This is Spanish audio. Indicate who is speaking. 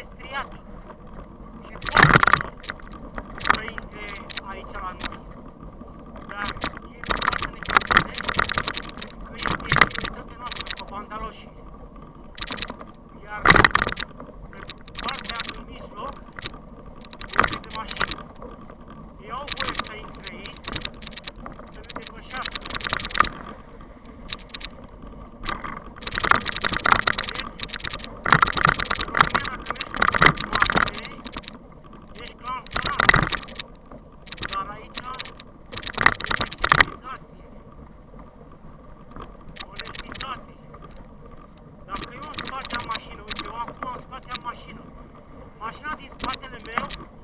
Speaker 1: estriato. now.